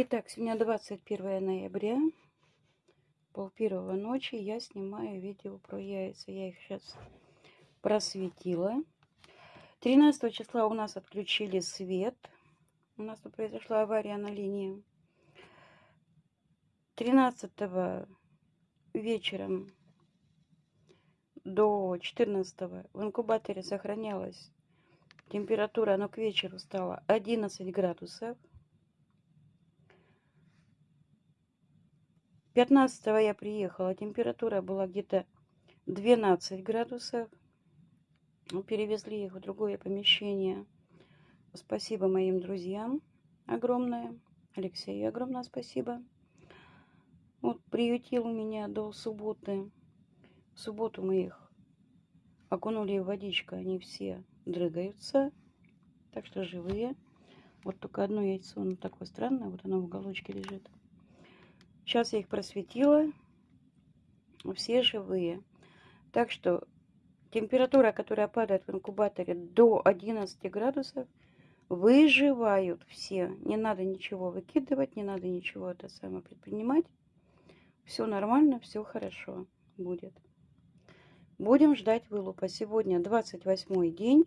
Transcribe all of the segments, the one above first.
Итак, сегодня 21 ноября, пол первого ночи, я снимаю видео про яйца. Я их сейчас просветила. 13 числа у нас отключили свет. У нас тут произошла авария на линии. 13 вечером до 14 в инкубаторе сохранялась температура, но к вечеру стала 11 градусов. 15 я приехала, температура была где-то 12 градусов. Перевезли их в другое помещение. Спасибо моим друзьям огромное. Алексею огромное спасибо. Вот приютил меня до субботы. В субботу мы их окунули в водичку. Они все дрыгаются. Так что живые. Вот только одно яйцо, оно такое странное. Вот оно в уголочке лежит. Сейчас я их просветила. Все живые. Так что температура, которая падает в инкубаторе до 11 градусов, выживают все. Не надо ничего выкидывать, не надо ничего это самое предпринимать. Все нормально, все хорошо будет. Будем ждать вылупа. Сегодня 28 день.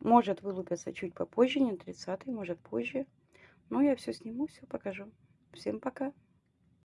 Может вылупиться чуть попозже, не 30 может позже. Но я все сниму, все покажу. Всем пока!